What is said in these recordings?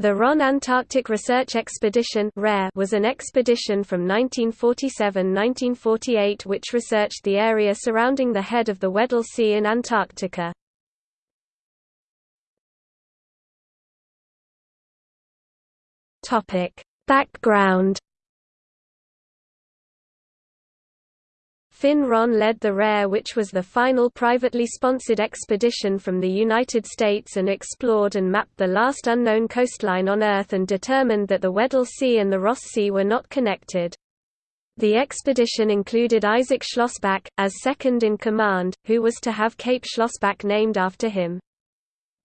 The Ronne Antarctic Research Expedition was an expedition from 1947–1948 which researched the area surrounding the head of the Weddell Sea in Antarctica. Background Finn Ronne led the RARE which was the final privately sponsored expedition from the United States and explored and mapped the last unknown coastline on Earth and determined that the Weddell Sea and the Ross Sea were not connected. The expedition included Isaac Schlossbach, as second in command, who was to have Cape Schlossbach named after him.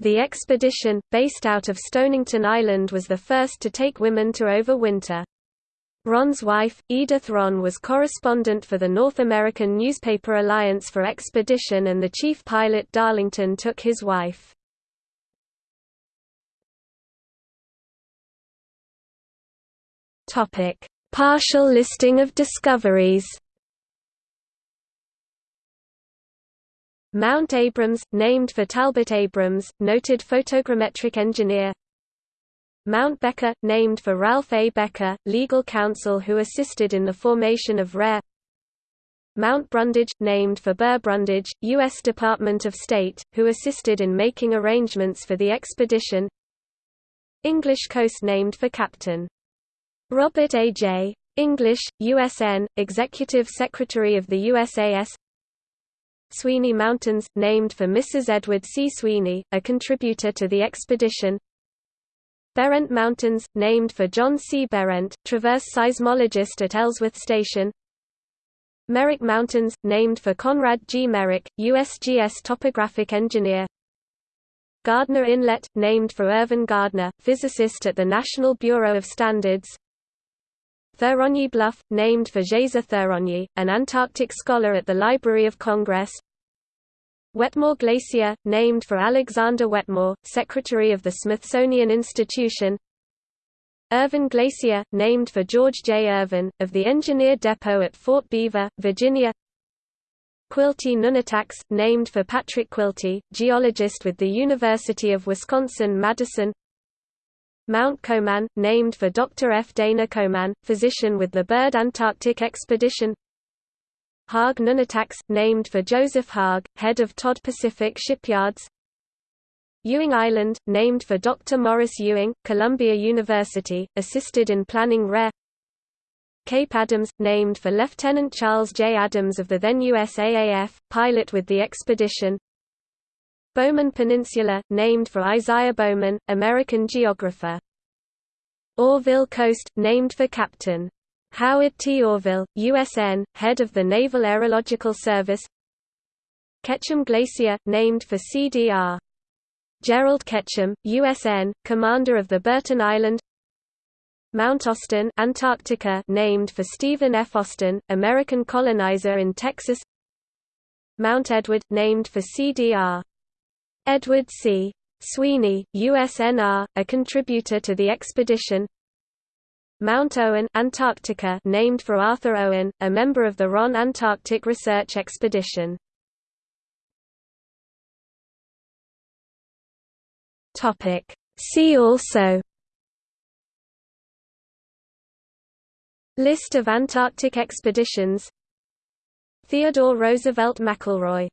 The expedition, based out of Stonington Island was the first to take women to overwinter. Ronne's wife, Edith Ronne was correspondent for the North American Newspaper Alliance for Expedition and the chief pilot Darlington took his wife. Partial listing of discoveries Mount Abrams, named for Talbot Abrams, noted photogrammetric engineer Mount Becker, named for Ralph A. Becker, legal counsel who assisted in the formation of RARE Mount Brundage, named for Burr Brundage, U.S. Department of State, who assisted in making arrangements for the expedition English coast named for Captain. Robert A. J. English, USN, Executive Secretary of the USAS Sweeney Mountains, named for Mrs. Edward C. Sweeney, a contributor to the expedition Behrendt Mountains, named for John C. Behrendt, traverse seismologist at Ellsworth Station Merrick Mountains, named for Conrad G. Merrick, USGS topographic engineer Gardner Inlet, named for Irvin Gardner, physicist at the National Bureau of Standards Thuronyi Bluff, named for Geza Thuronyi, an Antarctic scholar at the Library of Congress Wetmore Glacier, named for Alexander Wetmore, Secretary of the Smithsonian Institution Irvin Glacier, named for George J. Irvin, of the Engineer Depot at Fort Belvoir, Virginia Quilty Nunataks, named for Patrick Quilty, geologist with the University of Wisconsin-Madison Mount Coman, named for Dr. F. Dana Coman, physician with the Byrd Antarctic Expedition Haag Nunataks, named for Joseph Haag, head of Todd Pacific Shipyards Ewing Island, named for Dr. Morris Ewing, Columbia University, assisted in planning RARE Cape Adams, named for Lieutenant Charles J. Adams of the then USAAF, pilot with the expedition Bowman Peninsula, named for Isaiah Bowman, American geographer Orville Coast, named for Captain Howard T. Orville, USN, head of the Naval Aerological Service Ketchum Glacier, named for CDR. Gerald Ketchum, USN, commander of the Burton Island Mount Austin Antarctica, named for Stephen F. Austin, American colonizer in Texas Mount Edward, named for CDR. Edward C. Sweeney, USNR, a contributor to the expedition Mount Owen Antarctica named for Arthur Owen, a member of the Ronne Antarctic Research Expedition. See also List of Antarctic expeditions Theodore Roosevelt McElroy